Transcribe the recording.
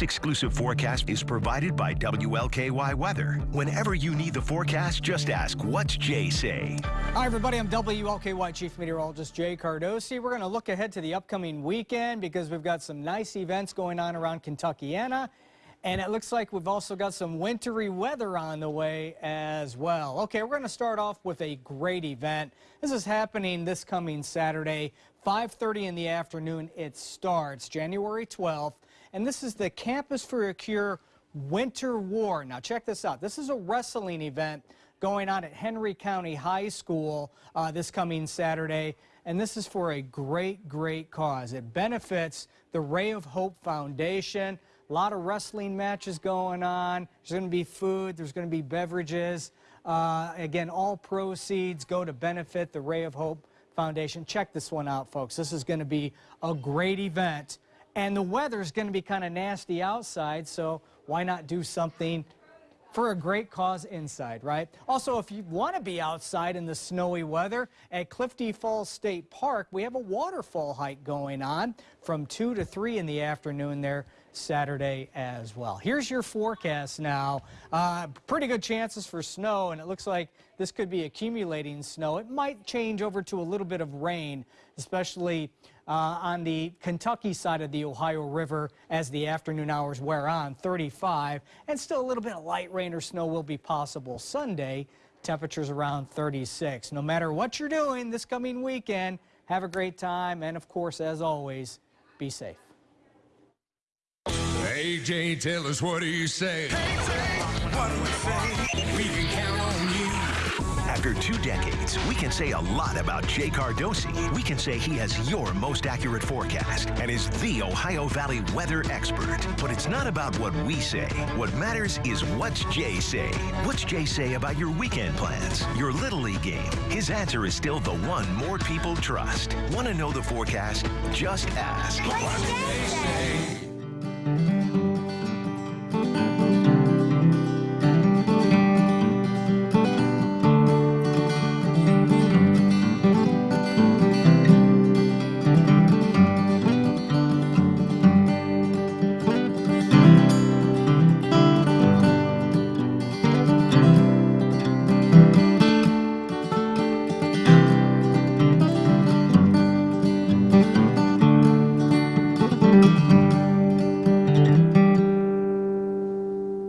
This exclusive forecast is provided by WLKY Weather. Whenever you need the forecast, just ask, what's Jay say? Hi, everybody. I'm WLKY Chief Meteorologist Jay Cardosi. We're going to look ahead to the upcoming weekend because we've got some nice events going on around Kentuckiana. And it looks like we've also got some wintry weather on the way as well. Okay, we're going to start off with a great event. This is happening this coming Saturday, 5.30 in the afternoon. It starts January 12th. And this is the Campus for a Cure Winter War. Now check this out. This is a wrestling event going on at Henry County High School uh, this coming Saturday. And this is for a great, great cause. It benefits the Ray of Hope Foundation. A lot of wrestling matches going on. There's going to be food. There's going to be beverages. Uh, again, all proceeds go to benefit the Ray of Hope Foundation. Check this one out, folks. This is going to be a great event. And the weather's going to be kind of nasty outside, so why not do something for a great cause inside, right? Also, if you want to be outside in the snowy weather, at Clifty Falls State Park, we have a waterfall hike going on from 2 to 3 in the afternoon there Saturday as well. Here's your forecast now. Uh, pretty good chances for snow, and it looks like this could be accumulating snow. It might change over to a little bit of rain, especially Uh, on the Kentucky side of the Ohio River as the afternoon hours wear on, 35, and still a little bit of light rain or snow will be possible Sunday. Temperatures around 36. No matter what you're doing this coming weekend, have a great time, and of course, as always, be safe. Tell us what do you say? What do say? We can count on you. After two decades, we can say a lot about Jay Cardosi. We can say he has your most accurate forecast and is the Ohio Valley weather expert. But it's not about what we say. What matters is what's Jay say. What's Jay say about your weekend plans, your Little League game? His answer is still the one more people trust. Want to know the forecast? Just ask.